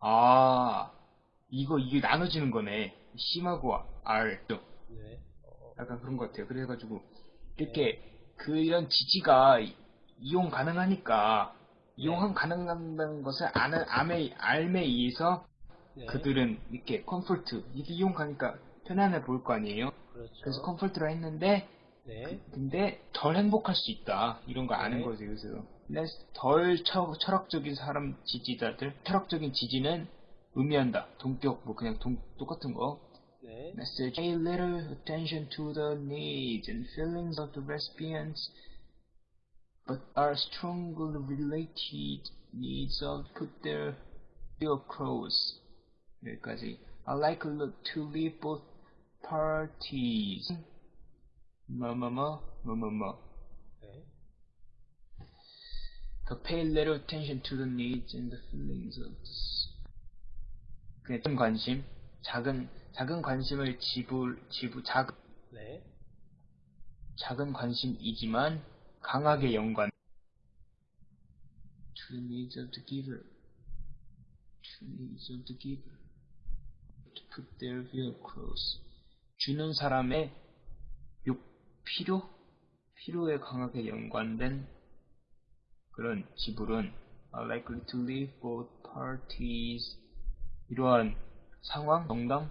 아, 이거, 이게 나눠지는 거네. C하고 R. 네. 어, 약간 그런 것 같아요. 그래가지고, 이렇게, 그 이런 지지가 이용 가능하니까, 이용 가능한다는 것을 아는, 암에, R에 의해서 네. 그들은 이렇게 comfort, 이게 이용 가니까 편안해 보일 거 아니에요? 그렇죠. 그래서 comfort라 했는데, 네. 근데 덜 행복할 수 있다. 이런 거 아는 네. 거지, 그래서. 근데 덜 철, 철학적인 사람 지지자들, 철학적인 지지는 의미한다. 동격, 뭐 그냥 동, 똑같은 거. 네. Message pay little attention to the needs and feelings of the recipients, but are strongly related needs of put their view across. 여기까지. I like to leave both parties. 뭐뭐뭐, 뭐뭐뭐. 네. To pay little attention to the needs and the feelings of the 그냥 큰 관심, 작은 작은 관심을 지불 지불 작 네. 작은 관심이지만 강하게 연관. To the needs of the giver. To the needs of the giver. To put their view across. 주는 사람의 욕 필요 필요에 강하게 연관된 그런 지불은 likely to leave both parties 이러한 상황, 정당,